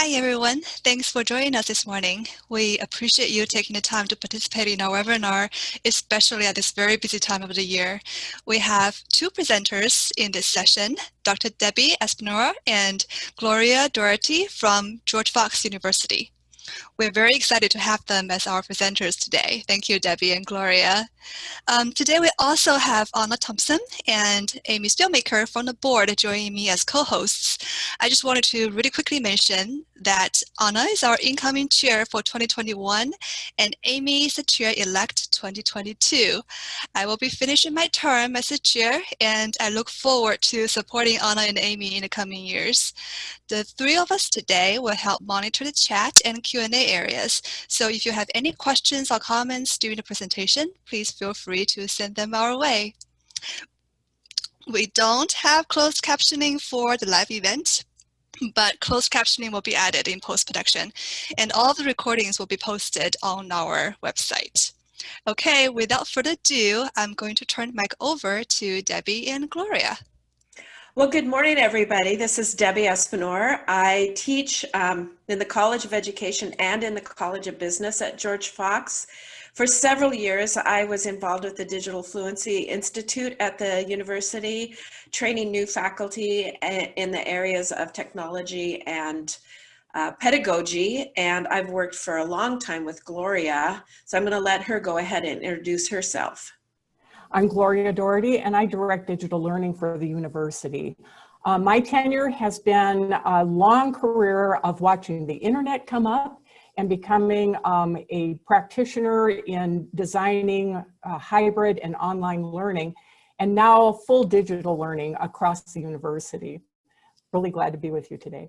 Hi, everyone. Thanks for joining us this morning. We appreciate you taking the time to participate in our webinar, especially at this very busy time of the year. We have two presenters in this session, Dr. Debbie Espinor and Gloria Doherty from George Fox University. We're very excited to have them as our presenters today. Thank you, Debbie and Gloria. Um, today we also have Anna Thompson and Amy Spielmaker from the board joining me as co-hosts. I just wanted to really quickly mention that Anna is our incoming chair for 2021 and Amy is the chair-elect 2022. I will be finishing my term as the chair and I look forward to supporting Anna and Amy in the coming years. The three of us today will help monitor the chat and Q&A areas. So if you have any questions or comments during the presentation, please feel free to send them our way. We don't have closed captioning for the live event, but closed captioning will be added in post-production and all the recordings will be posted on our website. Okay, without further ado, I'm going to turn the mic over to Debbie and Gloria. Well, good morning, everybody. This is Debbie Espinor. I teach um, in the College of Education and in the College of Business at George Fox. For several years, I was involved with the Digital Fluency Institute at the university, training new faculty eh, in the areas of technology and uh, pedagogy. And I've worked for a long time with Gloria. So I'm going to let her go ahead and introduce herself. I'm Gloria Doherty and I direct digital learning for the university. Uh, my tenure has been a long career of watching the internet come up and becoming um, a practitioner in designing uh, hybrid and online learning and now full digital learning across the university. Really glad to be with you today.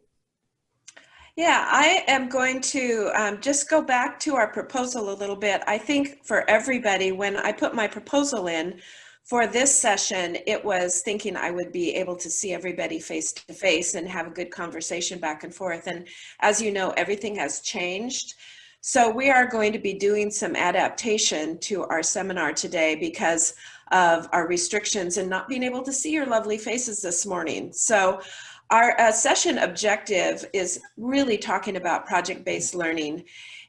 Yeah, I am going to um, just go back to our proposal a little bit. I think for everybody, when I put my proposal in for this session, it was thinking I would be able to see everybody face to face and have a good conversation back and forth. And as you know, everything has changed. So we are going to be doing some adaptation to our seminar today because of our restrictions and not being able to see your lovely faces this morning. So our uh, session objective is really talking about project-based learning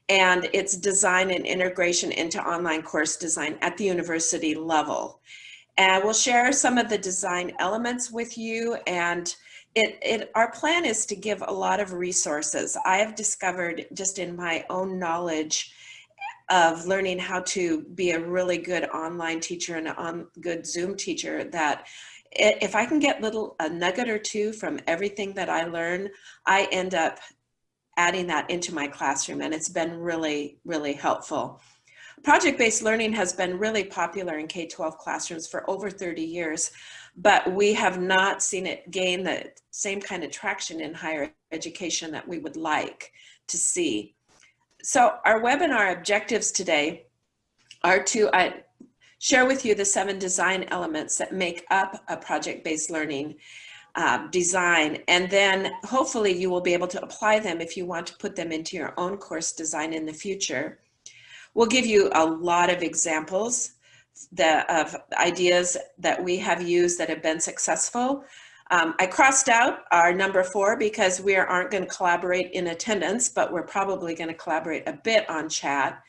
and its design and integration into online course design at the university level. And we'll share some of the design elements with you and it, it, our plan is to give a lot of resources. I have discovered just in my own knowledge of learning how to be a really good online teacher and a on, good Zoom teacher that if I can get little a nugget or two from everything that I learn, I end up adding that into my classroom and it's been really, really helpful. Project-based learning has been really popular in K-12 classrooms for over 30 years, but we have not seen it gain the same kind of traction in higher education that we would like to see. So our webinar objectives today are to, uh, share with you the seven design elements that make up a project-based learning uh, design. And then hopefully you will be able to apply them if you want to put them into your own course design in the future. We'll give you a lot of examples of ideas that we have used that have been successful. Um, I crossed out our number four because we aren't going to collaborate in attendance, but we're probably going to collaborate a bit on chat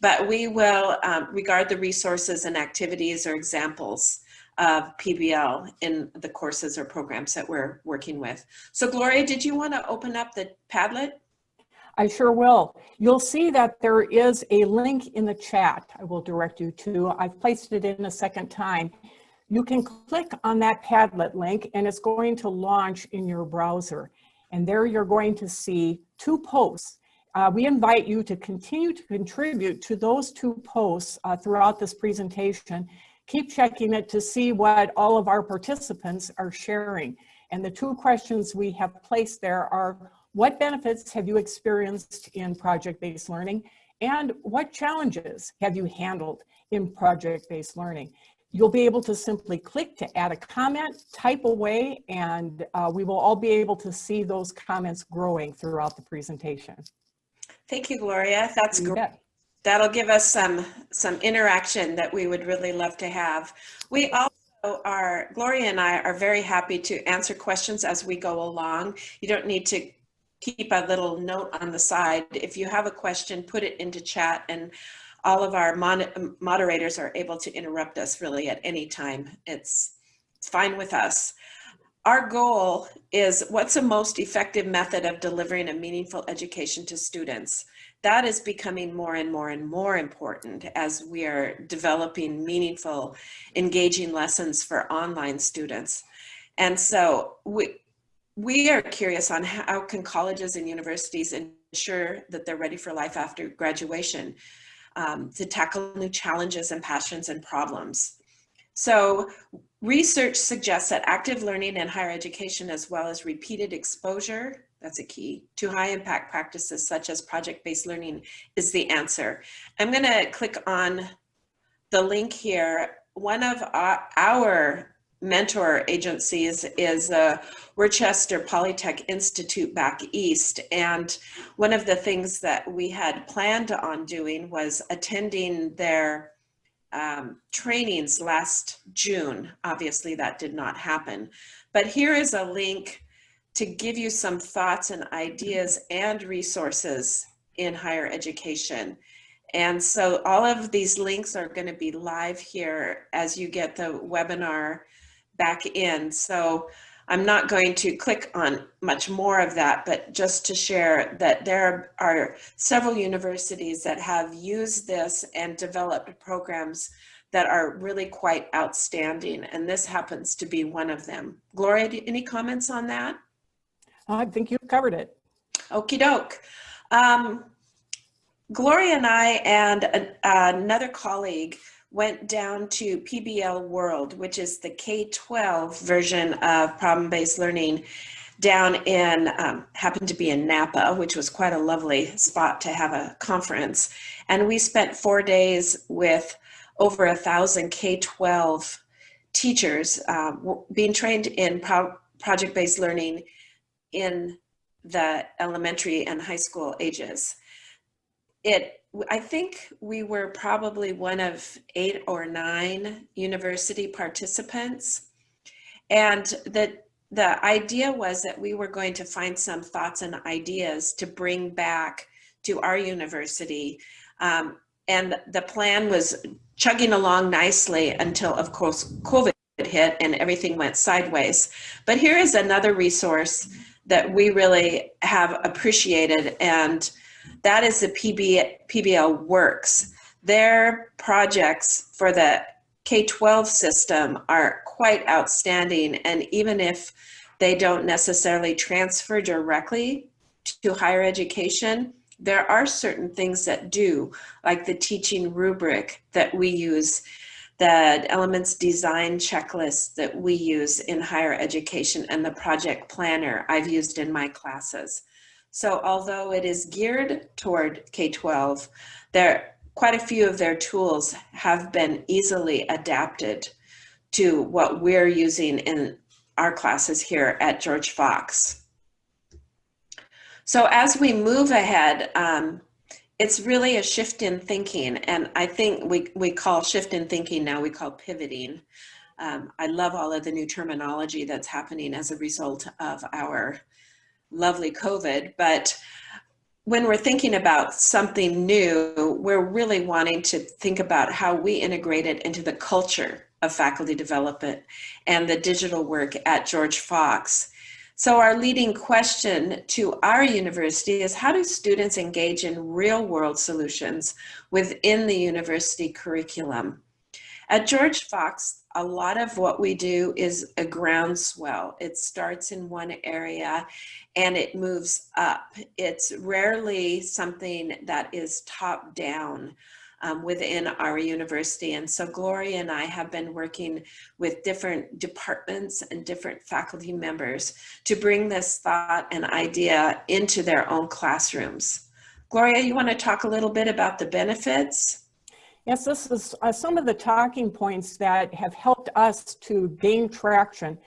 but we will um, regard the resources and activities or examples of PBL in the courses or programs that we're working with. So Gloria, did you want to open up the Padlet? I sure will. You'll see that there is a link in the chat I will direct you to. I've placed it in a second time. You can click on that Padlet link and it's going to launch in your browser. And there you're going to see two posts uh, we invite you to continue to contribute to those two posts uh, throughout this presentation. Keep checking it to see what all of our participants are sharing. And the two questions we have placed there are, what benefits have you experienced in project-based learning? And what challenges have you handled in project-based learning? You'll be able to simply click to add a comment, type away, and uh, we will all be able to see those comments growing throughout the presentation. Thank you, Gloria. That's great. That'll give us some, some interaction that we would really love to have. We also are, Gloria and I are very happy to answer questions as we go along. You don't need to keep a little note on the side. If you have a question, put it into chat and all of our moderators are able to interrupt us really at any time. It's, it's fine with us. Our goal is what's the most effective method of delivering a meaningful education to students? That is becoming more and more and more important as we are developing meaningful, engaging lessons for online students. And so we, we are curious on how can colleges and universities ensure that they're ready for life after graduation um, to tackle new challenges and passions and problems. So research suggests that active learning in higher education as well as repeated exposure, that's a key, to high impact practices such as project-based learning is the answer. I'm gonna click on the link here. One of our, mentor agencies is uh, Worcester Polytech Institute back east. And one of the things that we had planned on doing was attending their um, trainings last June. Obviously that did not happen. But here is a link to give you some thoughts and ideas and resources in higher education. And so all of these links are going to be live here as you get the webinar back in. So I'm not going to click on much more of that, but just to share that there are several universities that have used this and developed programs that are really quite outstanding. And this happens to be one of them. Gloria, any comments on that? I think you've covered it. Okie doke. Um, Gloria and I and a, another colleague went down to PBL World, which is the K-12 version of problem-based learning down in, um, happened to be in Napa, which was quite a lovely spot to have a conference. And we spent four days with over a thousand K-12 teachers um, being trained in pro project-based learning in the elementary and high school ages. It I think we were probably one of eight or nine university participants. And the, the idea was that we were going to find some thoughts and ideas to bring back to our university. Um, and the plan was chugging along nicely until, of course, COVID hit and everything went sideways. But here is another resource that we really have appreciated and that is the PB, PBL Works. Their projects for the K-12 system are quite outstanding. And even if they don't necessarily transfer directly to higher education, there are certain things that do, like the teaching rubric that we use, the elements design checklist that we use in higher education, and the project planner I've used in my classes. So although it is geared toward K-12, there quite a few of their tools have been easily adapted to what we're using in our classes here at George Fox. So as we move ahead, um, it's really a shift in thinking. And I think we, we call shift in thinking now, we call pivoting. Um, I love all of the new terminology that's happening as a result of our lovely COVID, but when we're thinking about something new, we're really wanting to think about how we integrate it into the culture of faculty development and the digital work at George Fox. So our leading question to our university is how do students engage in real world solutions within the university curriculum? At George Fox, a lot of what we do is a groundswell. It starts in one area and it moves up. It's rarely something that is top down um, within our university. And so Gloria and I have been working with different departments and different faculty members to bring this thought and idea into their own classrooms. Gloria, you want to talk a little bit about the benefits? Yes, this is uh, some of the talking points that have helped us to gain traction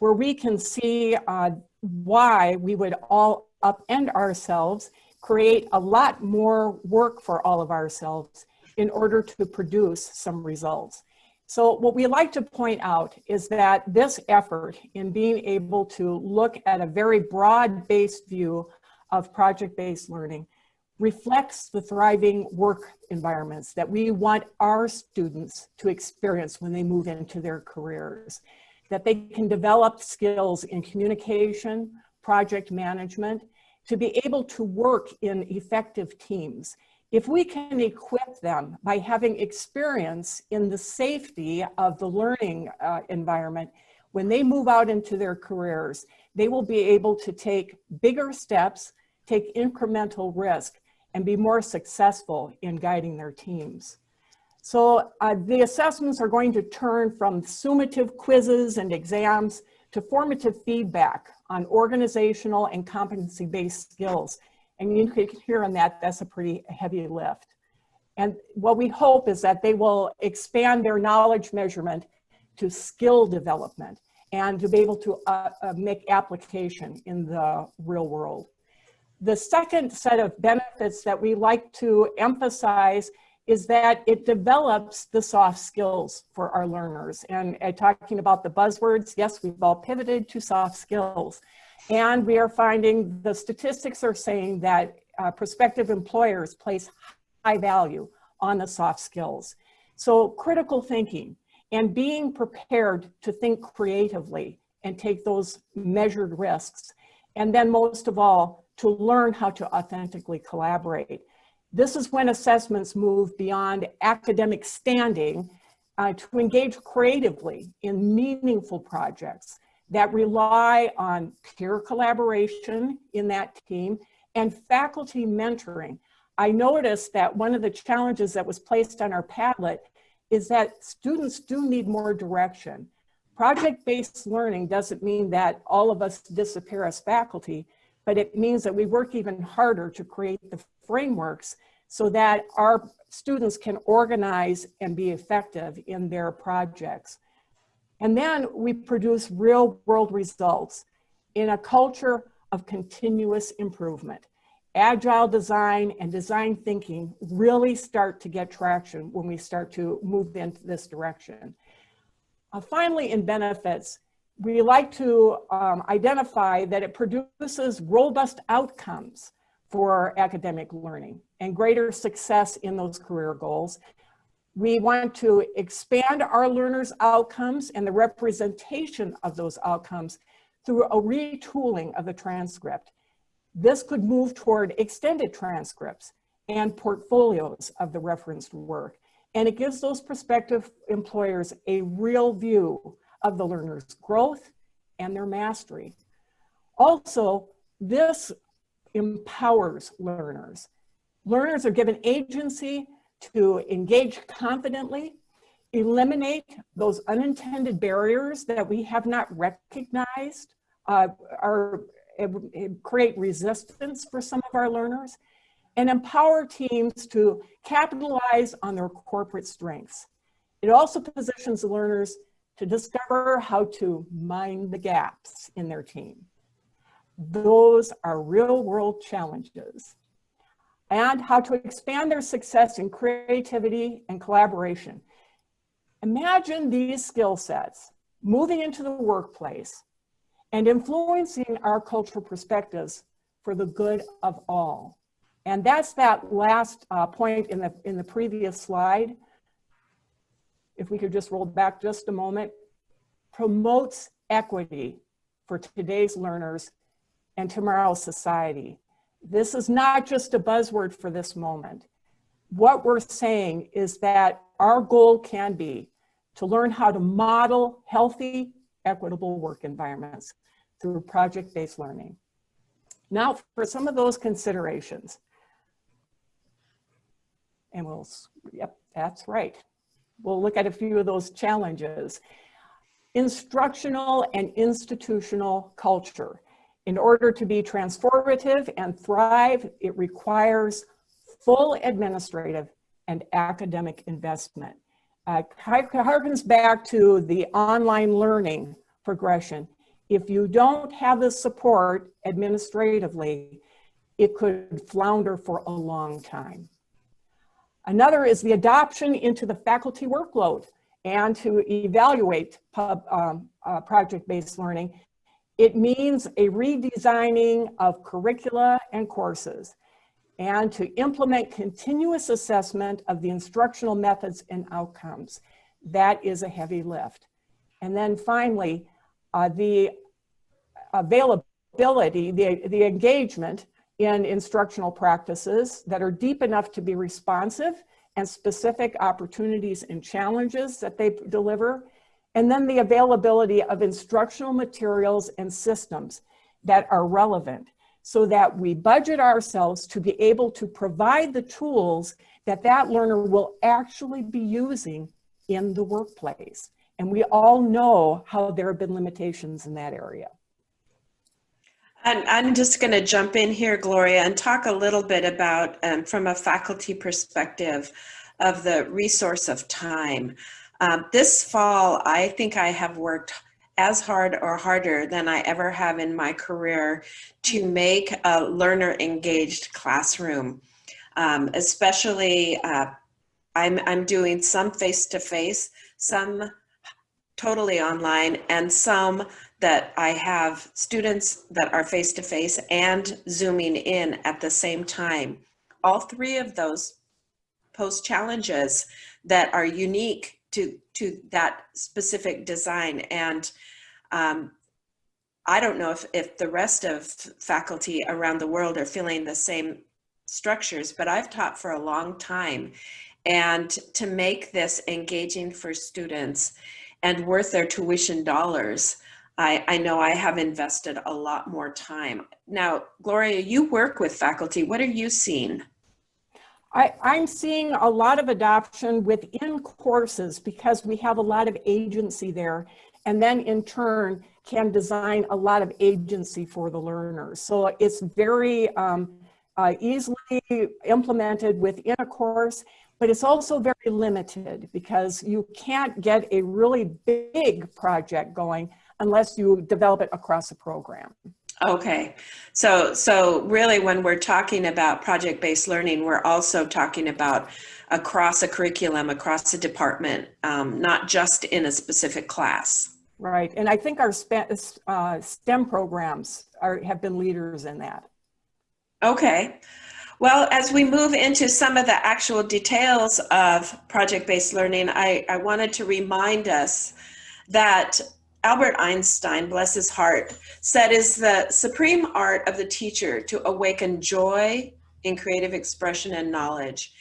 where we can see uh, why we would all upend ourselves, create a lot more work for all of ourselves in order to produce some results. So what we like to point out is that this effort in being able to look at a very broad-based view of project-based learning reflects the thriving work environments that we want our students to experience when they move into their careers. That they can develop skills in communication, project management, to be able to work in effective teams. If we can equip them by having experience in the safety of the learning uh, environment, when they move out into their careers, they will be able to take bigger steps, take incremental risk, and be more successful in guiding their teams. So uh, the assessments are going to turn from summative quizzes and exams to formative feedback on organizational and competency-based skills. And you can hear on that, that's a pretty heavy lift. And what we hope is that they will expand their knowledge measurement to skill development and to be able to uh, uh, make application in the real world. The second set of benefits that we like to emphasize is that it develops the soft skills for our learners. And uh, talking about the buzzwords, yes, we've all pivoted to soft skills. And we are finding the statistics are saying that uh, prospective employers place high value on the soft skills. So critical thinking and being prepared to think creatively and take those measured risks. And then most of all, to learn how to authentically collaborate. This is when assessments move beyond academic standing uh, to engage creatively in meaningful projects that rely on peer collaboration in that team and faculty mentoring. I noticed that one of the challenges that was placed on our Padlet is that students do need more direction. Project-based learning doesn't mean that all of us disappear as faculty, but it means that we work even harder to create the frameworks so that our students can organize and be effective in their projects. And then we produce real world results in a culture of continuous improvement. Agile design and design thinking really start to get traction when we start to move into this direction. Uh, finally, in benefits, we like to um, identify that it produces robust outcomes for academic learning and greater success in those career goals. We want to expand our learners' outcomes and the representation of those outcomes through a retooling of the transcript. This could move toward extended transcripts and portfolios of the referenced work. And it gives those prospective employers a real view of the learner's growth and their mastery. Also, this empowers learners. Learners are given agency to engage confidently, eliminate those unintended barriers that we have not recognized uh, create resistance for some of our learners, and empower teams to capitalize on their corporate strengths. It also positions learners to discover how to mine the gaps in their team. Those are real world challenges. And how to expand their success in creativity and collaboration. Imagine these skill sets moving into the workplace and influencing our cultural perspectives for the good of all. And that's that last uh, point in the, in the previous slide if we could just roll back just a moment, promotes equity for today's learners and tomorrow's society. This is not just a buzzword for this moment. What we're saying is that our goal can be to learn how to model healthy, equitable work environments through project-based learning. Now for some of those considerations. And we'll, yep, that's right we'll look at a few of those challenges. Instructional and institutional culture. In order to be transformative and thrive, it requires full administrative and academic investment. Uh, harkens back to the online learning progression. If you don't have the support administratively, it could flounder for a long time. Another is the adoption into the faculty workload and to evaluate um, uh, project-based learning It means a redesigning of curricula and courses and to implement continuous assessment of the instructional methods and outcomes. That is a heavy lift. And then finally, uh, the availability, the, the engagement in instructional practices that are deep enough to be responsive and specific opportunities and challenges that they deliver. And then the availability of instructional materials and systems that are relevant so that we budget ourselves to be able to provide the tools that that learner will actually be using in the workplace. And we all know how there have been limitations in that area. And I'm just going to jump in here, Gloria, and talk a little bit about, um, from a faculty perspective, of the resource of time. Um, this fall, I think I have worked as hard or harder than I ever have in my career to make a learner engaged classroom. Um, especially, uh, I'm, I'm doing some face-to-face, -face, some totally online, and some that I have students that are face-to-face -face and zooming in at the same time. All three of those pose challenges that are unique to, to that specific design. And um, I don't know if, if the rest of faculty around the world are feeling the same structures, but I've taught for a long time. And to make this engaging for students and worth their tuition dollars, I, I know I have invested a lot more time. Now, Gloria, you work with faculty. What are you seeing? I, I'm seeing a lot of adoption within courses because we have a lot of agency there and then in turn can design a lot of agency for the learners. So it's very um, uh, easily implemented within a course, but it's also very limited because you can't get a really big project going unless you develop it across a program. Okay, so so really when we're talking about project-based learning, we're also talking about across a curriculum, across a department, um, not just in a specific class. Right, and I think our uh, STEM programs are, have been leaders in that. Okay, well, as we move into some of the actual details of project-based learning, I, I wanted to remind us that Albert Einstein, bless his heart, said is the supreme art of the teacher to awaken joy in creative expression and knowledge.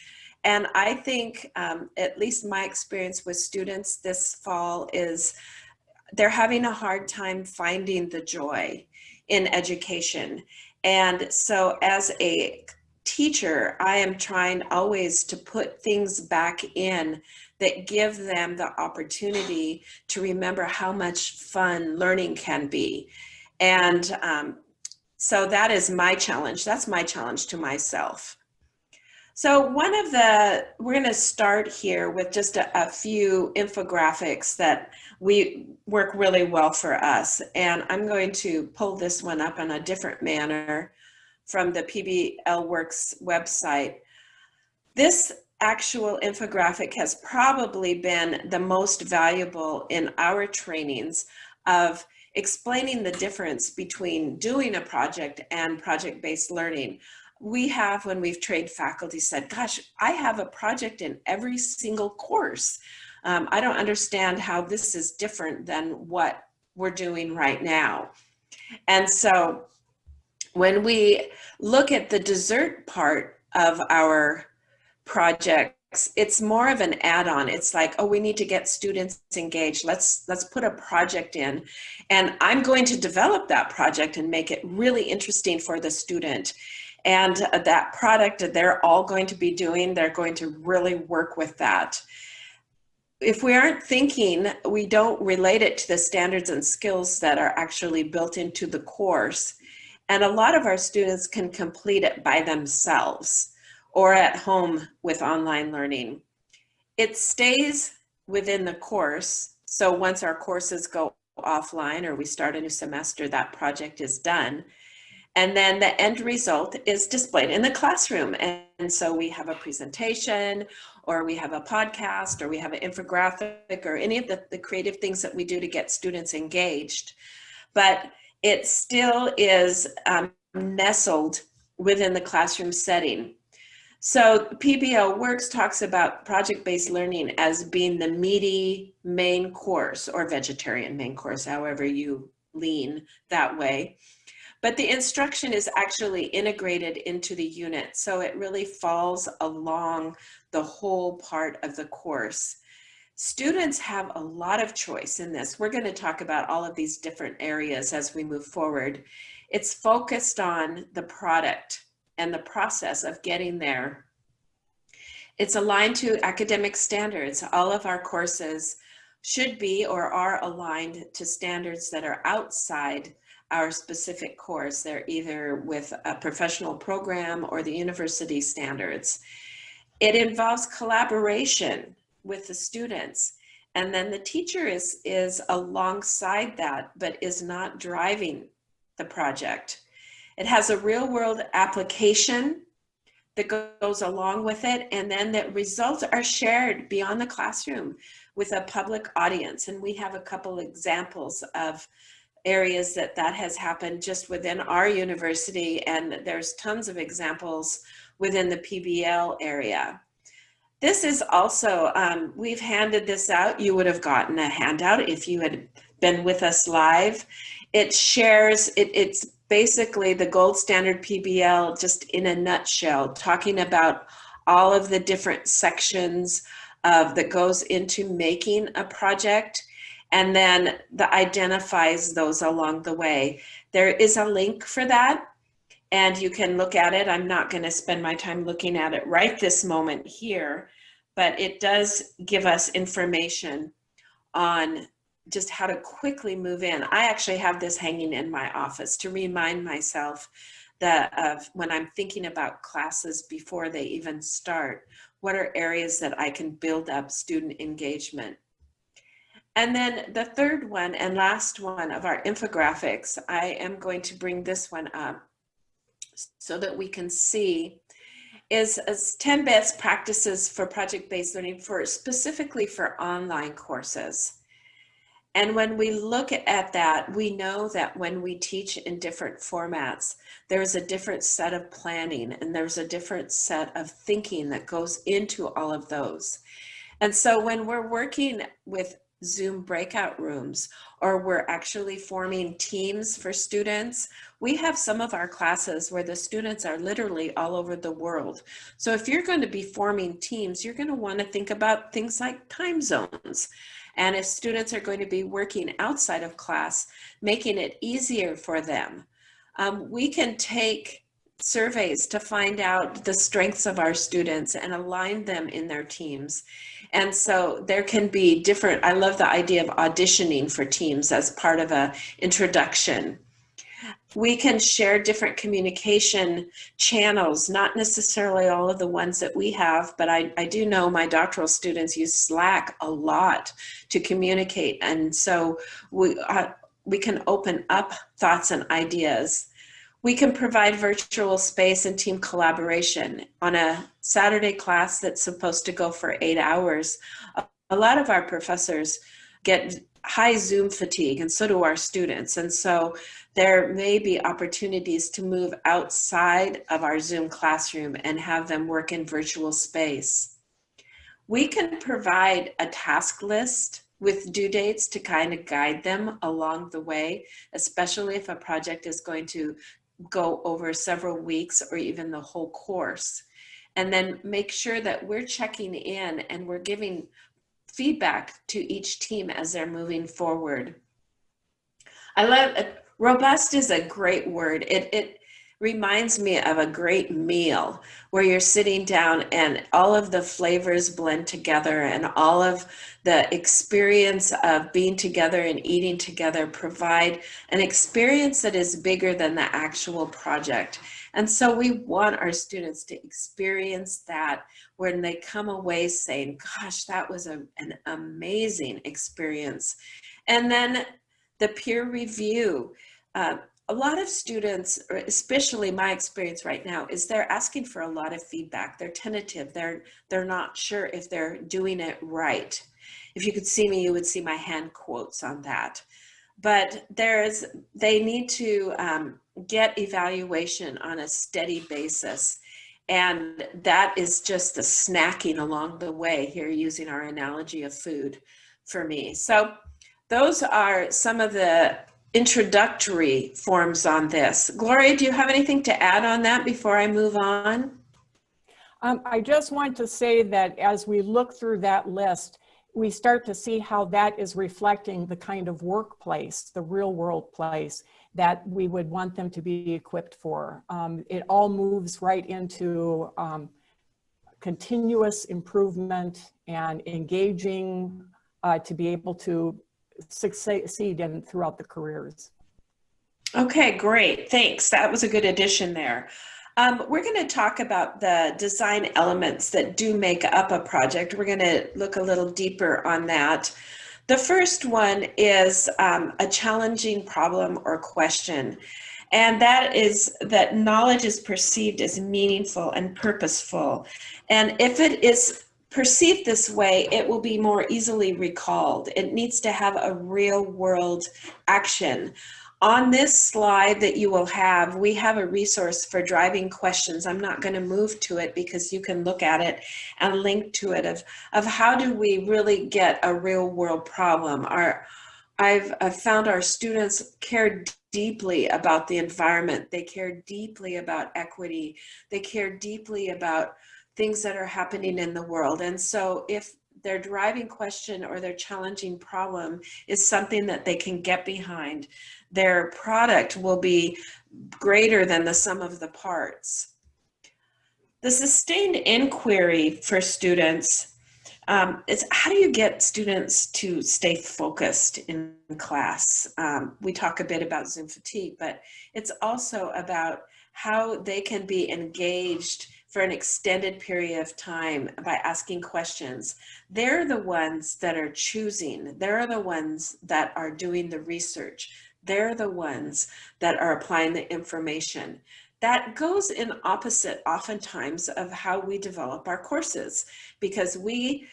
And I think, um, at least my experience with students this fall is they're having a hard time finding the joy in education. And so as a teacher, I am trying always to put things back in that give them the opportunity to remember how much fun learning can be. And um, so that is my challenge. That's my challenge to myself. So one of the, we're going to start here with just a, a, few infographics that we work really well for us. And I'm going to pull this one up in a different manner from the PBL Works website. This actual infographic has probably been the most valuable in our trainings of explaining the difference between doing a project and project-based learning. We have, when we've trained faculty, said, gosh, I have a project in every single course. Um, I don't understand how this is different than what we're doing right now. And so when we look at the dessert part of our projects, it's more of an add-on. It's like, oh, we need to get students engaged. Let's let's put a project in. And I'm going to develop that project and make it really interesting for the student. And uh, that product that they're all going to be doing, they're going to really work with that. If we aren't thinking, we don't relate it to the standards and skills that are actually built into the course. And a lot of our students can complete it by themselves or at home with online learning. It stays within the course. So once our courses go offline or we start a new semester, that project is done. And then the end result is displayed in the classroom. And so we have a presentation or we have a podcast or we have an infographic or any of the, the creative things that we do to get students engaged. But it still is um, nestled within the classroom setting. So PBL Works talks about project-based learning as being the meaty main course or vegetarian main course, however you lean that way. But the instruction is actually integrated into the unit. So it really falls along the whole part of the course. Students have a lot of choice in this. We're going to talk about all of these different areas as we move forward. It's focused on the product and the process of getting there. It's aligned to academic standards. All of our courses should be or are aligned to standards that are outside our specific course. They're either with a professional program or the university standards. It involves collaboration with the students. And then the teacher is, is alongside that, but is not driving the project. It has a real world application that goes along with it. And then the results are shared beyond the classroom with a public audience. And we have a couple examples of areas that that has happened just within our university. And there's tons of examples within the PBL area. This is also, um, we've handed this out. You would have gotten a handout if you had been with us live. It shares, it, it's basically the gold standard PBL just in a nutshell, talking about all of the different sections of that goes into making a project and then the identifies those along the way. There is a link for that and you can look at it. I'm not going to spend my time looking at it right this moment here, but it does give us information on just how to quickly move in. I actually have this hanging in my office to remind myself that of when I'm thinking about classes before they even start, what are areas that I can build up student engagement. And then the third one and last one of our infographics, I am going to bring this one up so that we can see is, is 10 best practices for project-based learning for specifically for online courses. And when we look at that, we know that when we teach in different formats, there's a different set of planning and there's a different set of thinking that goes into all of those. And so when we're working with Zoom breakout rooms, or we're actually forming teams for students. We have some of our classes where the students are literally all over the world. So if you're going to be forming teams, you're going to want to think about things like time zones. And if students are going to be working outside of class, making it easier for them. Um, we can take surveys to find out the strengths of our students and align them in their teams. And so there can be different, I love the idea of auditioning for teams as part of a introduction. We can share different communication channels, not necessarily all of the ones that we have, but I, I do know my doctoral students use Slack a lot to communicate. And so we, uh, we can open up thoughts and ideas. We can provide virtual space and team collaboration on a Saturday class that's supposed to go for eight hours. A lot of our professors get high Zoom fatigue and so do our students. And so there may be opportunities to move outside of our Zoom classroom and have them work in virtual space. We can provide a task list with due dates to kind of guide them along the way, especially if a project is going to go over several weeks or even the whole course. And then make sure that we're checking in and we're giving feedback to each team as they're moving forward. I love, uh, robust is a great word. It, it reminds me of a great meal where you're sitting down and all of the flavors blend together and all of the experience of being together and eating together provide an experience that is bigger than the actual project. And so we want our students to experience that when they come away saying, gosh, that was a, an amazing experience. And then the peer review. Uh, a lot of students, especially my experience right now, is they're asking for a lot of feedback. They're tentative. They're, they're not sure if they're doing it right. If you could see me, you would see my hand quotes on that. but there's, they need to um, get evaluation on a steady basis. And that is just the snacking along the way here using our analogy of food for me. So those are some of the introductory forms on this. Gloria, do you have anything to add on that before I move on? Um, I just want to say that as we look through that list, we start to see how that is reflecting the kind of workplace, the real world place that we would want them to be equipped for. Um, it all moves right into um, continuous improvement and engaging uh, to be able to succeed in throughout the careers. Okay, great. Thanks. That was a good addition there. Um, we're going to talk about the design elements that do make up a project. We're going to look a little deeper on that. The first one is um, a challenging problem or question. And that is that knowledge is perceived as meaningful and purposeful. And if it is perceived this way, it will be more easily recalled. It needs to have a real world action. On this slide that you will have, we have a resource for driving questions. I'm not going to move to it because you can look at it and link to it of, of how do we really get a real world problem. Our, I've, I've found our students care deeply about the environment. They care deeply about equity. They care deeply about things that are happening in the world. And so if their driving question or their challenging problem is something that they can get behind, their product will be greater than the sum of the parts. The sustained inquiry for students um, is how do you get students to stay focused in class? Um, we talk a bit about Zoom fatigue, but it's also about how they can be engaged for an extended period of time by asking questions. They're the ones that are choosing. They're the ones that are doing the research. They're the ones that are applying the information. That goes in opposite oftentimes of how we develop our courses because we,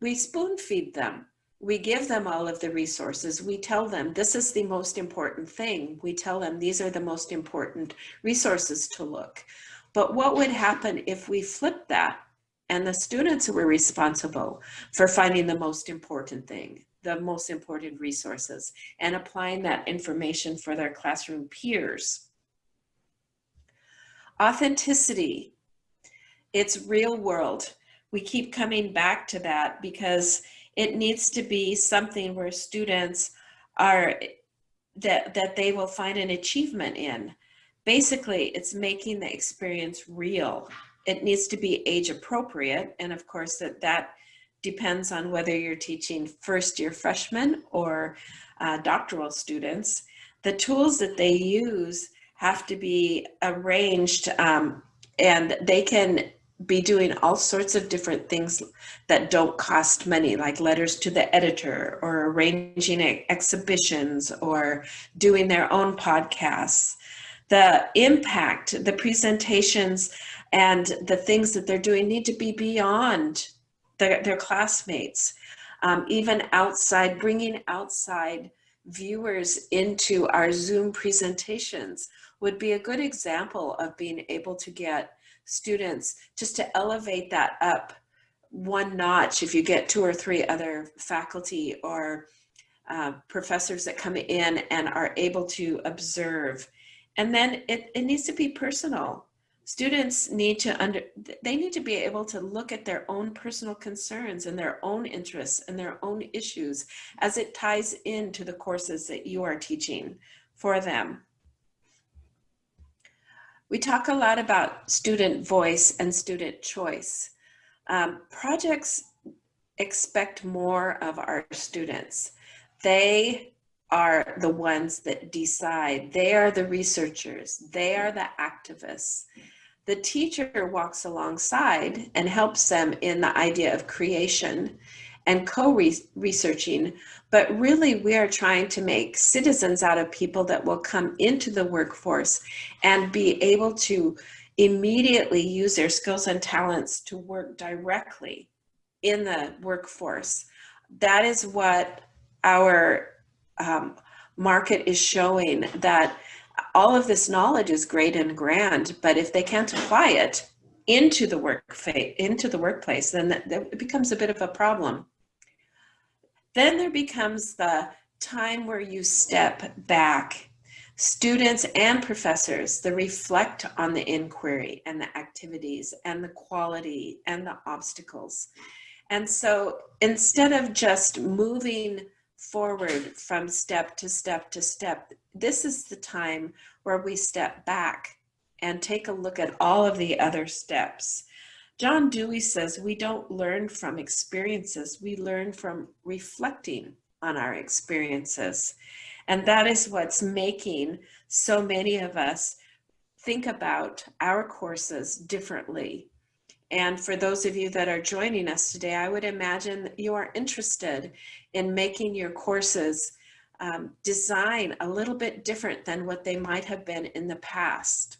we spoon feed them. We give them all of the resources. We tell them this is the most important thing. We tell them these are the most important resources to look. But what would happen if we flip that and the students were responsible for finding the most important thing? The most important resources and applying that information for their classroom peers. Authenticity, it's real world. We keep coming back to that because it needs to be something where students are, that, that they will find an achievement in. Basically, it's making the experience real. It needs to be age appropriate. And of course that, that depends on whether you're teaching first year freshmen or uh, doctoral students. The tools that they use have to be arranged um, and they can be doing all sorts of different things that don't cost money, like letters to the editor or arranging exhibitions or doing their own podcasts. The impact, the presentations, and the things that they're doing need to be beyond their, their classmates, um, even outside, bringing outside viewers into our Zoom presentations would be a good example of being able to get students just to elevate that up one notch if you get two or three other faculty or uh, professors that come in and are able to observe. And then it, it needs to be personal students need to under they need to be able to look at their own personal concerns and their own interests and their own issues as it ties into the courses that you are teaching for them. We talk a lot about student voice and student choice. Um, projects expect more of our students. They are the ones that decide. They are the researchers. They are the activists the teacher walks alongside and helps them in the idea of creation and co-researching, but really we are trying to make citizens out of people that will come into the workforce and be able to immediately use their skills and talents to work directly in the workforce. That is what our um, market is showing that all of this knowledge is great and grand, but if they can't apply it into the work into the workplace, then that, that it becomes a bit of a problem. Then there becomes the time where you step back. Students and professors, they reflect on the inquiry and the activities and the quality and the obstacles. And so instead of just moving forward from step to step to step, this is the time where we step back and take a look at all of the other steps. John Dewey says we don't learn from experiences, we learn from reflecting on our experiences. And that is what's making so many of us think about our courses differently. And for those of you that are joining us today, I would imagine that you are interested in making your courses um, design a little bit different than what they might have been in the past.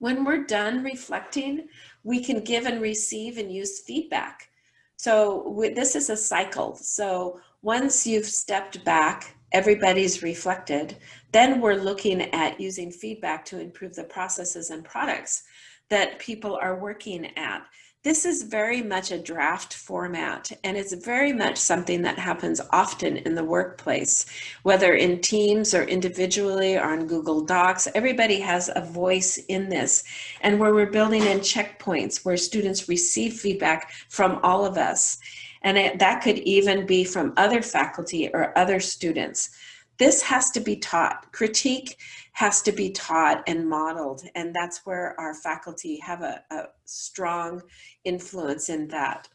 When we're done reflecting, we can give and receive and use feedback. So this is a cycle. So once you've stepped back, everybody's reflected, then we're looking at using feedback to improve the processes and products that people are working at. This is very much a draft format and it's very much something that happens often in the workplace, whether in teams or individually or on Google Docs, everybody has a voice in this. And where we're building in checkpoints where students receive feedback from all of us. And it, that could even be from other faculty or other students. This has to be taught. Critique has to be taught and modeled. And that's where our faculty have a, a strong influence in that.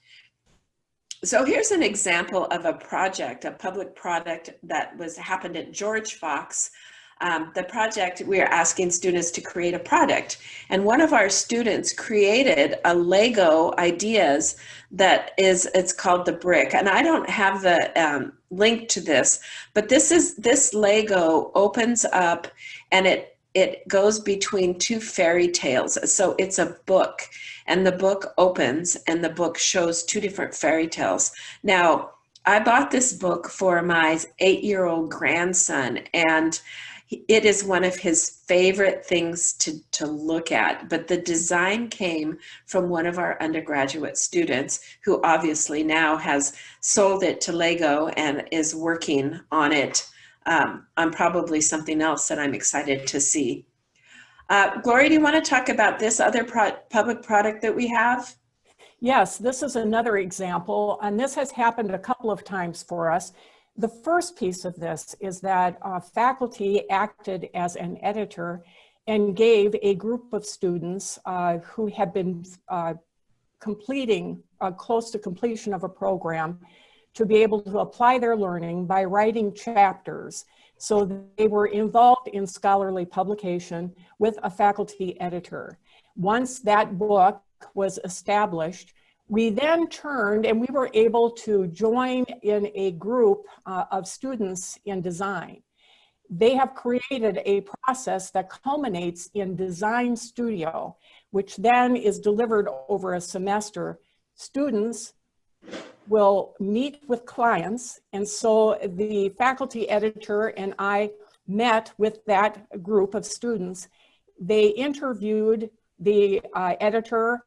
So here's an example of a project, a public product that was happened at George Fox um, the project, we are asking students to create a product. And one of our students created a Lego ideas that is, it's called the brick. And I don't have the um, link to this, but this is, this Lego opens up and it, it goes between two fairy tales. So it's a book and the book opens and the book shows two different fairy tales. Now, I bought this book for my eight-year-old grandson and it is one of his favorite things to, to look at, but the design came from one of our undergraduate students who obviously now has sold it to Lego and is working on it um, on probably something else that I'm excited to see. Uh, Gloria, do you want to talk about this other pro public product that we have? Yes, this is another example, and this has happened a couple of times for us. The first piece of this is that uh, faculty acted as an editor and gave a group of students uh, who had been uh, completing, uh, close to completion of a program, to be able to apply their learning by writing chapters. So they were involved in scholarly publication with a faculty editor. Once that book was established, we then turned and we were able to join in a group uh, of students in design. They have created a process that culminates in Design Studio, which then is delivered over a semester. Students will meet with clients. And so the faculty editor and I met with that group of students. They interviewed the uh, editor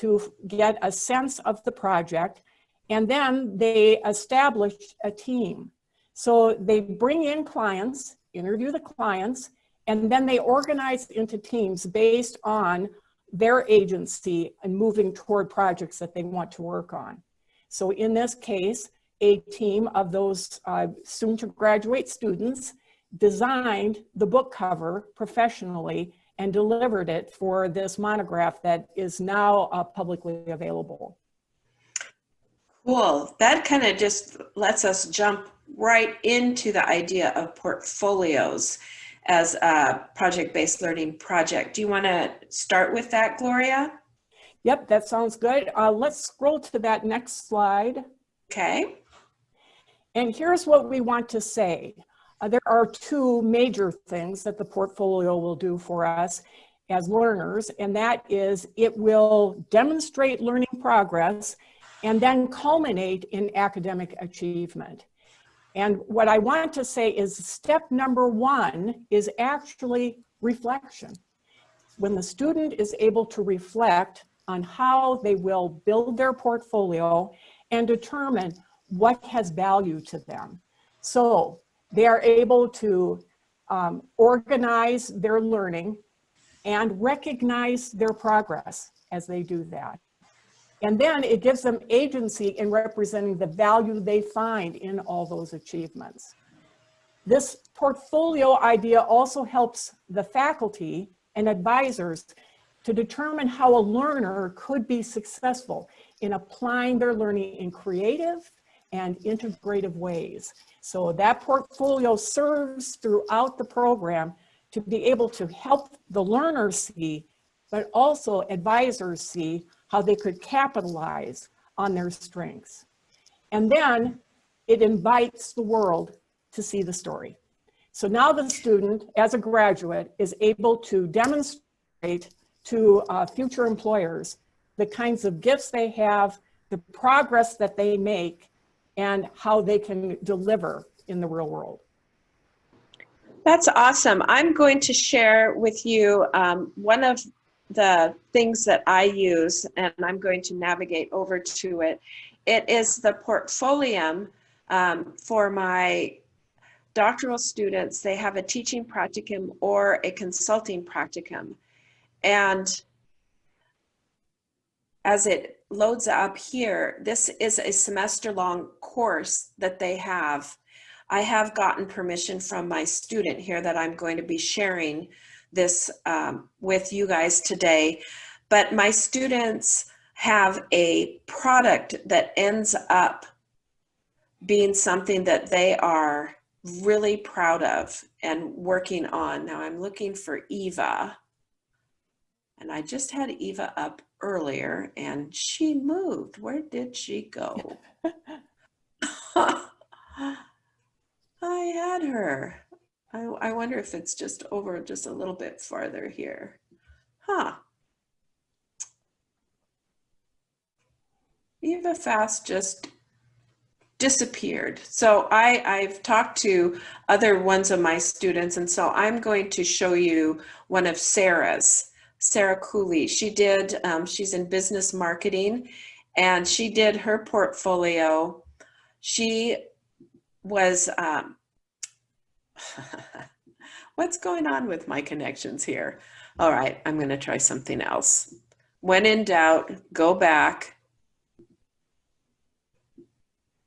to get a sense of the project. And then they establish a team. So they bring in clients, interview the clients, and then they organize into teams based on their agency and moving toward projects that they want to work on. So in this case, a team of those uh, soon to graduate students designed the book cover professionally and delivered it for this monograph that is now uh, publicly available. Cool. That kind of just lets us jump right into the idea of portfolios as a project-based learning project. Do you want to start with that, Gloria? Yep, that sounds good. Uh, let's scroll to that next slide. Okay. And here's what we want to say. Uh, there are two major things that the portfolio will do for us as learners, and that is it will demonstrate learning progress and then culminate in academic achievement. And what I want to say is step number one is actually reflection. When the student is able to reflect on how they will build their portfolio and determine what has value to them. So they are able to um, organize their learning and recognize their progress as they do that. And then it gives them agency in representing the value they find in all those achievements. This portfolio idea also helps the faculty and advisors to determine how a learner could be successful in applying their learning in creative and integrative ways. So that portfolio serves throughout the program to be able to help the learner see, but also advisors see how they could capitalize on their strengths. And then it invites the world to see the story. So now the student, as a graduate, is able to demonstrate to uh, future employers the kinds of gifts they have, the progress that they make, and how they can deliver in the real world. That's awesome. I'm going to share with you um, one of the things that I use, and I'm going to navigate over to it. It is the Portfolium um, for my doctoral students. They have a teaching practicum or a consulting practicum. And as it loads up here, this is a semester long course that they have. I have gotten permission from my student here that I'm going to be sharing this um, with you guys today. But my students have a product that ends up being something that they are really proud of and working on. Now I'm looking for Eva. And I just had Eva up earlier and she moved. Where did she go? I had her. I, I wonder if it's just over just a little bit farther here. Huh. Eva Fast just disappeared. So I, I've talked to other ones of my students, and so I'm going to show you one of Sarah's, Sarah Cooley. She did, um, she's in business marketing, and she did her portfolio. She was, um, what's going on with my connections here? All right, I'm going to try something else. When in doubt, go back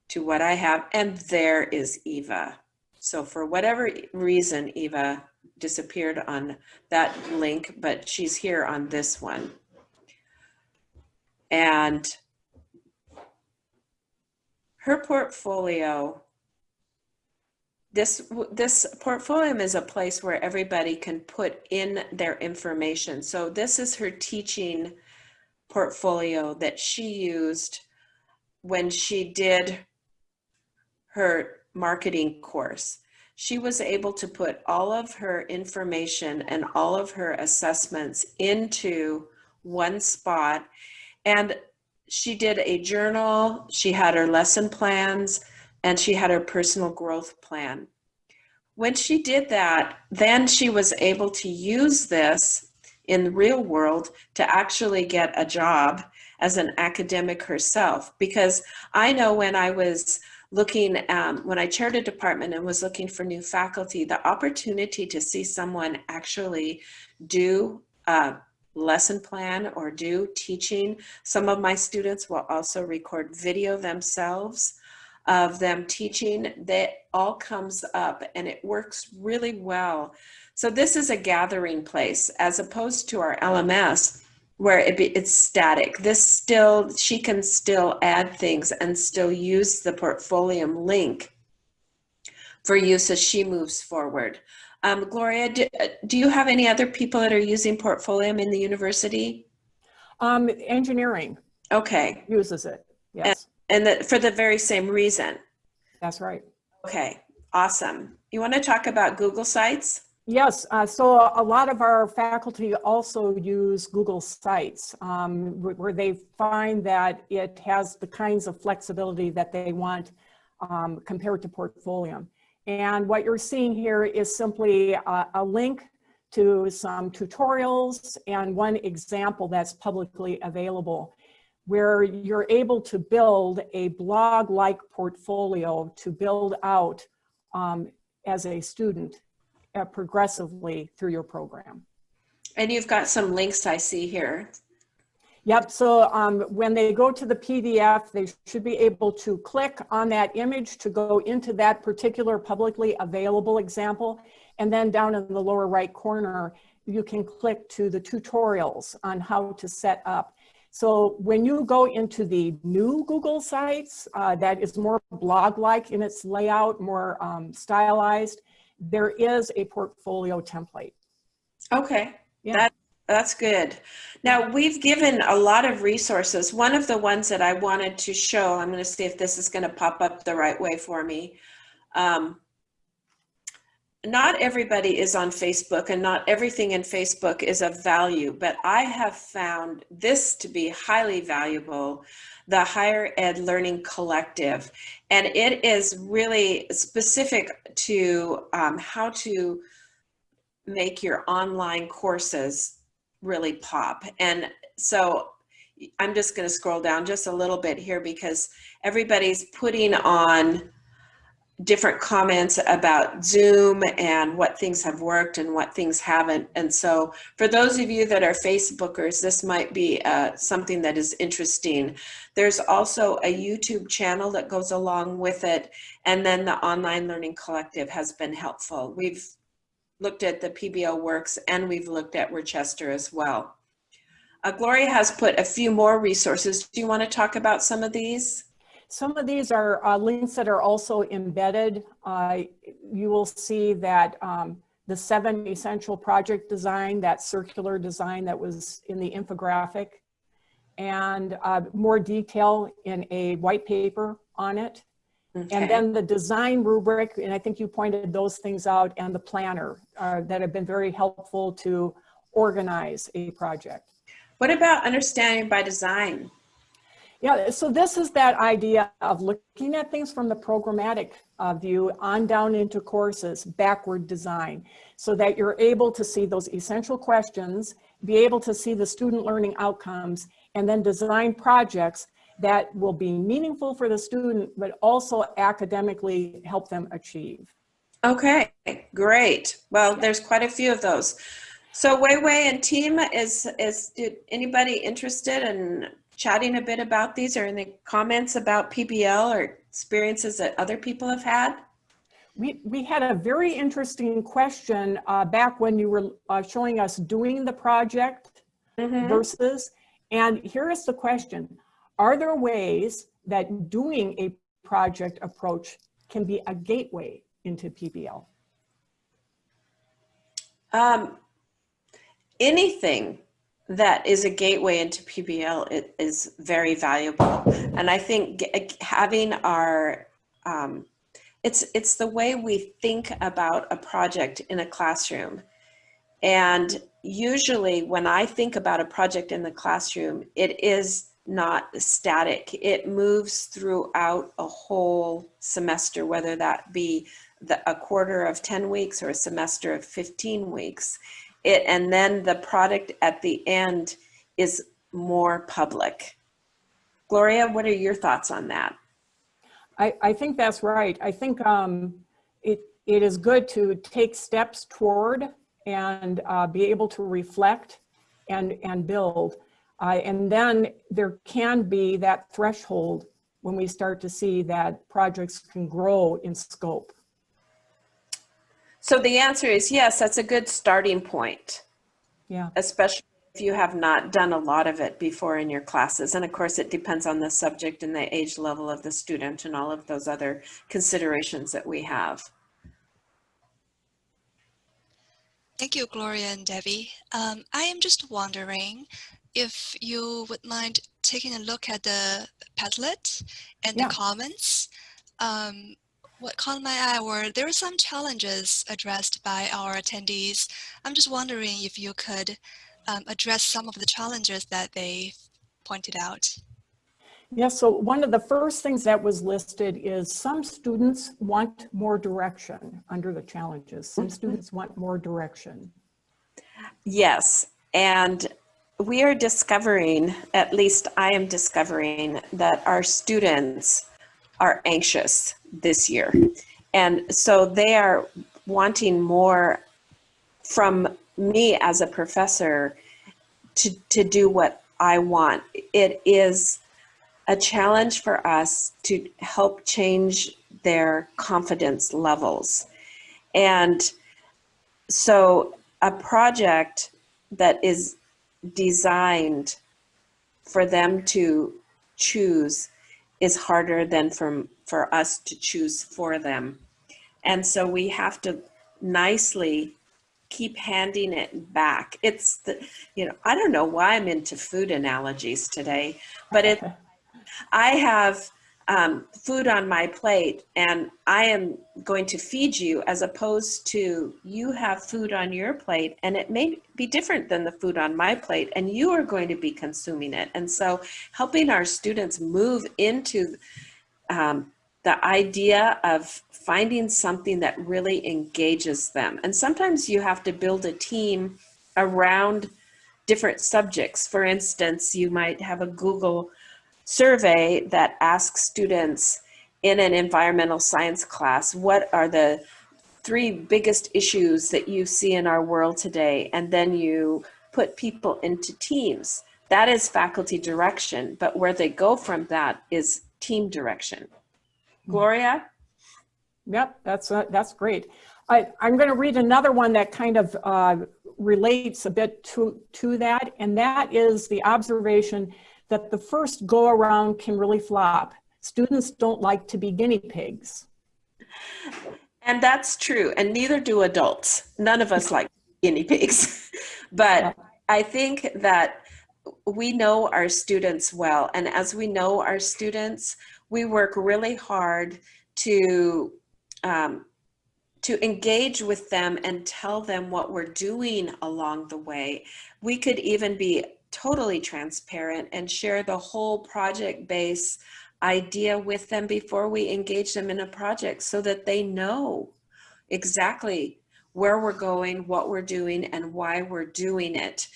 to what I have, and there is Eva. So for whatever reason, Eva disappeared on that link, but she's here on this one. And her portfolio, this, this portfolio is a place where everybody can put in their information. So this is her teaching portfolio that she used when she did her marketing course. She was able to put all of her information and all of her assessments into one spot. And she did a journal, she had her lesson plans, and she had her personal growth plan. When she did that, then she was able to use this in the real world to actually get a job as an academic herself. Because I know when I was looking, um, when I chaired a department and was looking for new faculty, the opportunity to see someone actually do a lesson plan or do teaching. Some of my students will also record video themselves of them teaching. That all comes up and it works really well. So this is a gathering place as opposed to our LMS where it be, it's static. This still, she can still add things and still use the portfolio link for use as she moves forward. Um, Gloria, do, do, you have any other people that are using Portfolium in the university? Um, engineering. Okay. Uses it, yes. And, and the, for the very same reason? That's right. Okay, awesome. You want to talk about Google Sites? Yes, uh, so a lot of our faculty also use Google Sites um, where they find that it has the kinds of flexibility that they want um, compared to Portfolium. And what you're seeing here is simply a, a link to some tutorials and one example that's publicly available where you're able to build a blog-like portfolio to build out um, as a student uh, progressively through your program. And you've got some links I see here. Yep, so um, when they go to the PDF, they should be able to click on that image to go into that particular publicly available example. And then down in the lower right corner, you can click to the tutorials on how to set up. So when you go into the new Google Sites, uh, that is more blog-like in its layout, more um, stylized, there is a portfolio template. Okay, Yeah. that, that's good. Now, we've given a lot of resources. One of the ones that I wanted to show, I'm going to see if this is going to pop up the right way for me. Um, not everybody is on Facebook and not everything in Facebook is of value, but I have found this to be highly valuable, the Higher Ed Learning Collective. And it is really specific to um, how to make your online courses really pop. And so I'm just going to scroll down just a little bit here because everybody's putting on different comments about Zoom and what things have worked and what things haven't. And so for those of you that are Facebookers, this might be uh, something that is interesting. There's also a YouTube channel that goes along with it. And then the Online Learning Collective has been helpful. We've looked at the PBL Works and we've looked at Worcester as well. Uh, Gloria has put a few more resources. Do you want to talk about some of these? Some of these are uh, links that are also embedded. Uh, you will see that um, the seven essential project design, that circular design that was in the infographic, and uh, more detail in a white paper on it. Okay. And then the design rubric, and I think you pointed those things out, and the planner uh, that have been very helpful to organize a project. What about understanding by design? Yeah, so this is that idea of looking at things from the programmatic uh, view on down into courses, backward design, so that you're able to see those essential questions, be able to see the student learning outcomes, and then design projects that will be meaningful for the student, but also academically help them achieve. Okay, great. Well, there's quite a few of those. So Wei Wei and team, is, is did anybody interested in chatting a bit about these or any comments about PBL or experiences that other people have had? We, we had a very interesting question uh, back when you were uh, showing us doing the project Mhm. versus, and here is the question. Are there ways that doing a project approach can be a gateway into PBL? Um, anything that is a gateway into PBL it is very valuable. And I think having our, um, it's, it's the way we think about a project in a classroom. And usually when I think about a project in the classroom, it is not static. It moves throughout a whole semester, whether that be the, a quarter of 10 weeks or a semester of 15 weeks. It, and then the product at the end is more public. Gloria, what are your thoughts on that? I, I think that's right. I think um, it, it is good to take steps toward and uh, be able to reflect and, and build. Uh, and then there can be that threshold when we start to see that projects can grow in scope. So the answer is yes, that's a good starting point, Yeah. especially if you have not done a lot of it before in your classes. And of course, it depends on the subject and the age level of the student and all of those other considerations that we have. Thank you, Gloria and Debbie. Um, I am just wondering if you would mind taking a look at the Padlet and Yeah. the comments. Um, what caught my eye were there were some challenges addressed by our attendees. I'm just wondering if you could um, address some of the challenges that they pointed out. Yeah, so one of the first things that was listed is some students want more direction under the challenges. Some students want more direction. Yes, and we are discovering, at least I am discovering, that our students are anxious this year. And so they are wanting more from me as a professor to, to do what I want. It is a challenge for us to help change their confidence levels. And so a project that is designed for them to choose is harder than for, for us to choose for them. And so we have to nicely keep handing it back. It's the, you know, I don't know why I'm into food analogies today, but it, I have um, food on my plate and I am going to feed you as opposed to you have food on your plate and it may be different than the food on my plate and you are going to be consuming it. And so helping our students move into um, the idea of finding something that really engages them. And sometimes you have to build a team around different subjects. For instance, you might have a Google survey that asks students in an environmental science class, what are the three biggest issues that you see in our world today? And then you put people into teams. That is faculty direction, but where they go from that is team direction. Gloria? Yep, that's, uh, that's great. I, I'm going to read another one that kind of uh, relates a bit to, to that, and that is the observation that the first go around can really flop. Students don't like to be guinea pigs. And that's true, and neither do adults. None of us like guinea pigs. but I think that we know our students well, and as we know our students, we work really hard to um, to engage with them and tell them what we're doing along the way. We could even be totally transparent and share the whole project base idea with them before we engage them in a project so that they know exactly where we're going, what we're doing, and why we're doing it.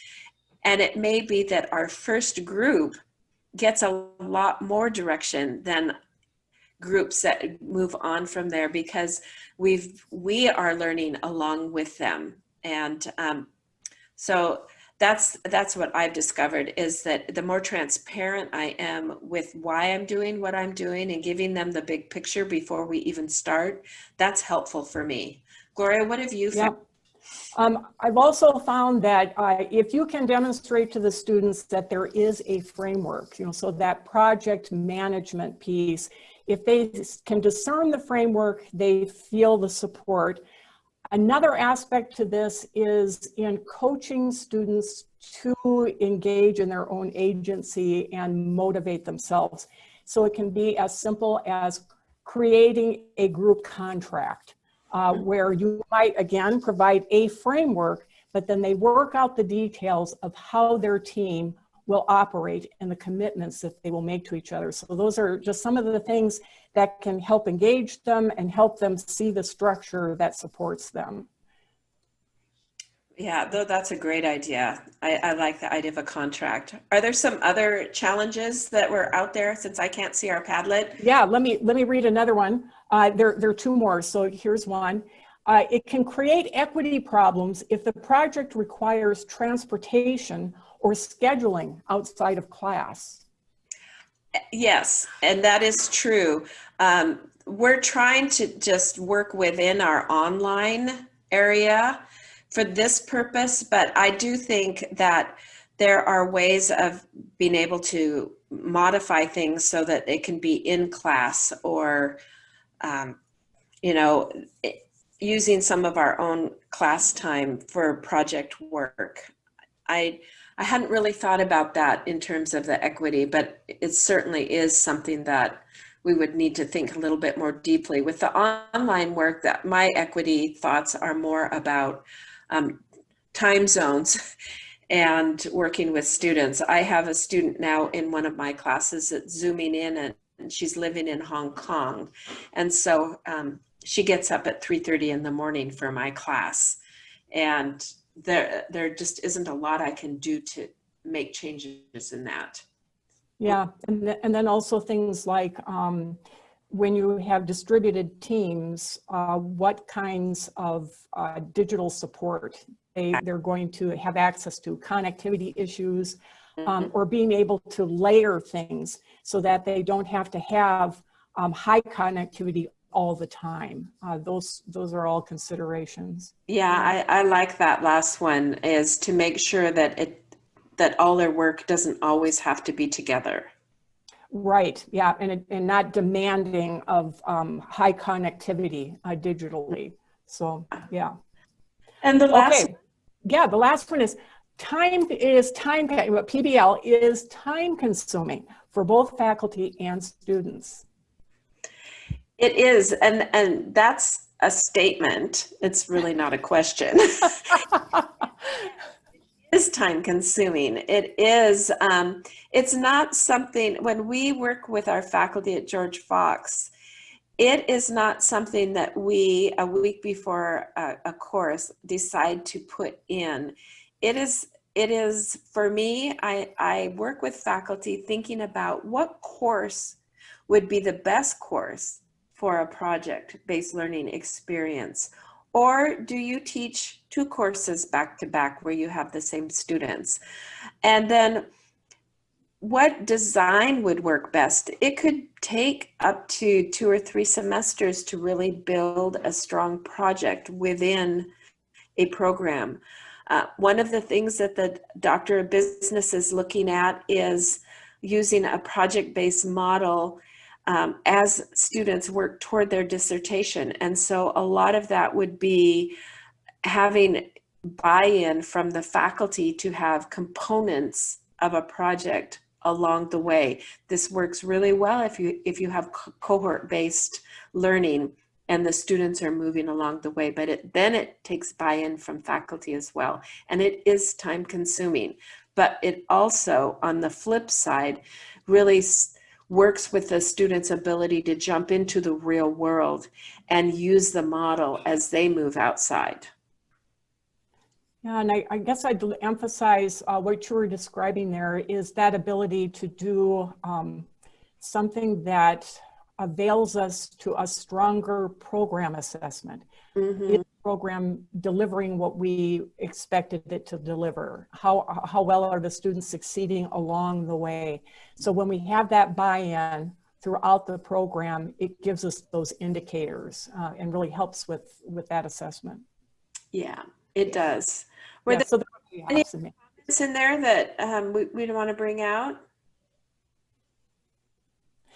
And it may be that our first group gets a lot more direction than groups that move on from there because we've we are learning along with them and um, so that's that's what I've discovered is that the more transparent I am with why I'm doing what I'm doing and giving them the big picture before we even start, that's helpful for me. Gloria, what have you found? Um, I've also found that uh, if you can demonstrate to the students that there is a framework, you know, so that project management piece, if they can discern the framework, they feel the support. Another aspect to this is in coaching students to engage in their own agency and motivate themselves. So it can be as simple as creating a group contract uh, where you might, again, provide a framework, but then they work out the details of how their team will operate and the commitments that they will make to each other. So those are just some of the things that can help engage them and help them see the structure that supports them. Yeah, though that's a great idea. I, I, like the idea of a contract. Are there some other challenges that were out there since I can't see our Padlet? Yeah, let me let me read another one. Uh, there, there are two more, so here's one. Uh, it can create equity problems if the project requires transportation or scheduling outside of class. Yes, and that is true. Um, we're trying to just work within our online area for this purpose, but I do think that there are ways of being able to modify things so that it can be in class or, um, you know, using some of our own class time for project work. I, I hadn't really thought about that in terms of the equity, but it certainly is something that we would need to think a little bit more deeply. With the online work, that my equity thoughts are more about um, time zones and working with students. I have a student now in one of my classes that's zooming in and, and she's living in Hong Kong. And so um, she gets up at 3.30 in the morning for my class. And there, there just isn't a lot I can do to make changes in that. Yeah, and, th- and then also things like um, when you have distributed teams, uh, what kinds of uh, digital support they, they're going to have access to, connectivity issues, um, or being able to layer things so that they don't have to have um, high connectivity all the time. Uh, those, those are all considerations. Yeah, I, I like that last one is to make sure that it that all their work doesn't always have to be together. Right, yeah, and, it- and not demanding of um, high connectivity uh, digitally. So, yeah. And the last Okay, yeah, the last one is time is time, PBL is time consuming for both faculty and students. It is, and and that's a statement. It's really not a question. is time consuming. It is, um, it's not something, when we work with our faculty at George Fox, it is not something that we, a week before a, a course, decide to put in. It is, it is, for me, I, I work with faculty thinking about what course would be the best course for a project-based learning experience. Or do you teach two courses back to back where you have the same students? And then what design would work best? It could take up to two or three semesters to really build a strong project within a program. Uh, one of the things that the Doctor of Business is looking at is using a project-based model um, as students work toward their dissertation. And so a lot of that would be having buy-in from the faculty to have components of a project along the way. This works really well if you if you have co- cohort-based learning and the students are moving along the way, but it, then it takes buy-in from faculty as well. And it is time consuming, but it also, on the flip side, really works with the student's ability to jump into the real world and use the model as they move outside. Yeah, and I, I guess I'd emphasize uh, what you were describing there is that ability to do um, something that avails us to a stronger program assessment. Mhm. Is the program delivering what we expected it to deliver? How, how well are the students succeeding along the way? So when we have that buy-in throughout the program, it gives us those indicators uh, and really helps with, with that assessment. Yeah, it does. Were Yeah, there so any- comments in there that um, we, we want to bring out?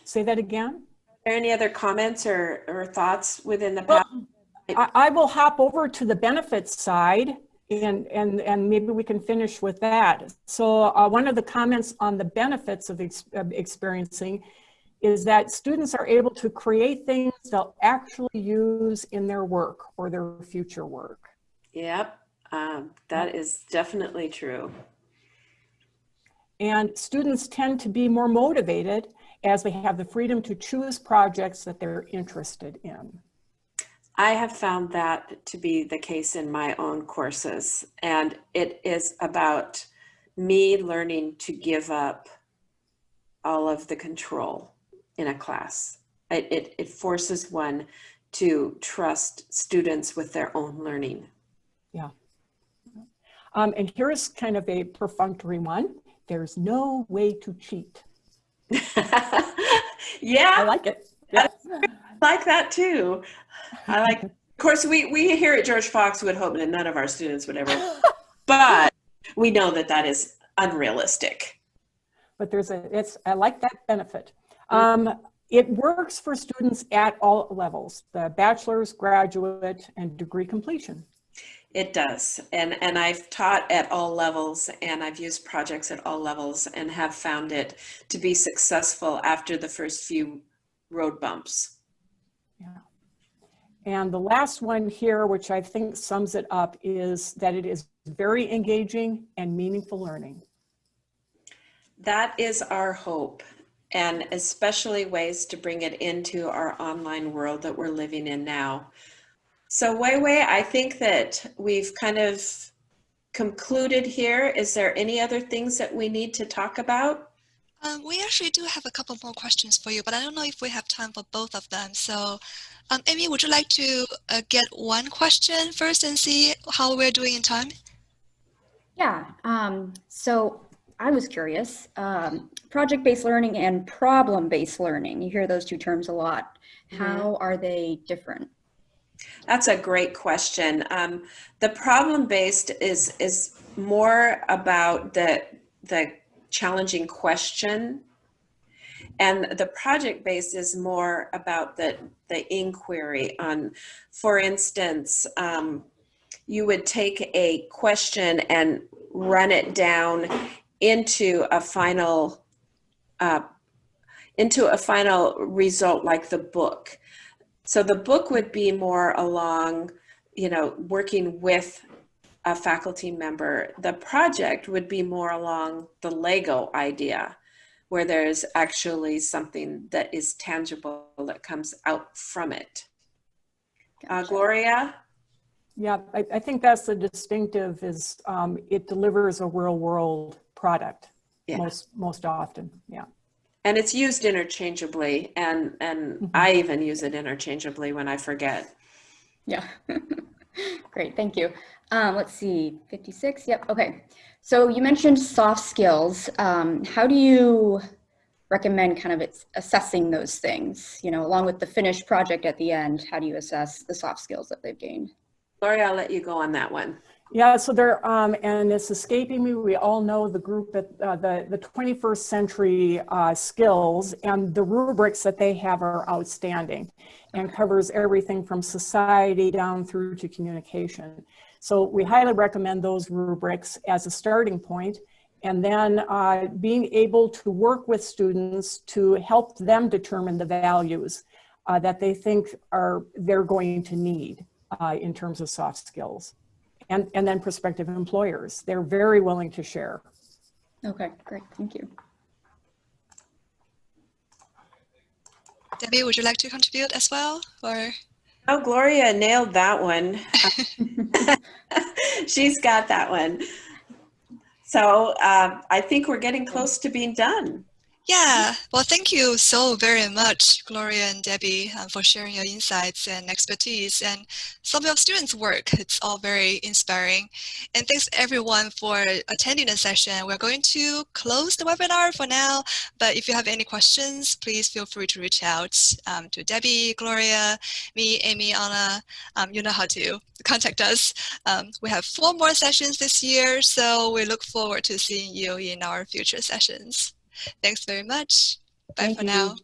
Say that again? Are there any other comments or, or thoughts within the Well? I, I will hop over to the benefits side and, and, and maybe we can finish with that. So uh, one of the comments on the benefits of, ex- of experiencing is that students are able to create things they'll actually use in their work or their future work. Yep, um, that is definitely true. And students tend to be more motivated as they have the freedom to choose projects that they're interested in. I have found that to be the case in my own courses. And it is about me learning to give up all of the control in a class. It, it, it forces one to trust students with their own learning. Um, and here's kind of a perfunctory one. There's no way to cheat. Yeah. I like it. Yeah. Like that too. I like, of course, we, we here at George Fox would hope that none of our students would ever, but we know that that is unrealistic. but there's a, it's, I like that benefit. Um, it works for students at all levels, the bachelor's, graduate, and degree completion. It does. And, and I've taught at all levels and I've used projects at all levels and have found it to be successful after the first few road bumps. And the last one here, which I think sums it up, is that it is very engaging and meaningful learning. That is our hope, and especially ways to bring it into our online world that we're living in now. So Wei Wei, I think that we've kind of concluded here. Is there any other things that we need to talk about? Um, we actually do have a couple more questions for you, but I don't know if we have time for both of them. So, um, Amy, would you like to uh, get one question first and see how we're doing in time? Yeah, um, so I was curious, um, project-based learning and problem-based learning, you hear those two terms a lot. How are they different? That's a great question. Um, the problem-based is is more about the the challenging question, and the project base is more about the the inquiry. On, for instance, um, you would take a question and run it down into a final uh, into a final result like the book. So the book would be more along, you know, working with a faculty member. The project would be more along the Lego idea, where there's actually something that is tangible that comes out from it. Uh, Gloria? Yeah, I, I think that's the distinctive is um, it delivers a real world product Yeah. most, most often. Yeah. And it's used interchangeably, and, and Mhm. I even use it interchangeably when I forget. Yeah. Great, thank you. Um, let's see, 56, yep, okay. So you mentioned soft skills. Um, how do you recommend kind of it's assessing those things? You know, along with the finished project at the end, how do you assess the soft skills that they've gained? Lori, I'll let you go on that one. Yeah, so there, um, and it's escaping me, we all know the group at uh, the, the 21st century uh, skills and the rubrics that they have are outstanding and covers everything from society down through to communication. So we highly recommend those rubrics as a starting point and then uh, being able to work with students to help them determine the values uh, that they think are they're going to need uh, in terms of soft skills and, and then prospective employers. They're very willing to share. Okay, great, thank you. Debbie, would you like to contribute as well? Or Oh, Gloria nailed that one. She's got that one. So uh, I think we're getting close to being done. Yeah, well, thank you so very much, Gloria and Debbie, um, for sharing your insights and expertise and some of your students' work. It's all very inspiring. And thanks everyone for attending the session. We're going to close the webinar for now, but if you have any questions, please feel free to reach out um, to Debbie, Gloria, me, Amy, Anna. Um, you know how to contact us. Um, we have four more sessions this year, so we look forward to seeing you in our future sessions. Thanks very much. Bye Thank for you. now.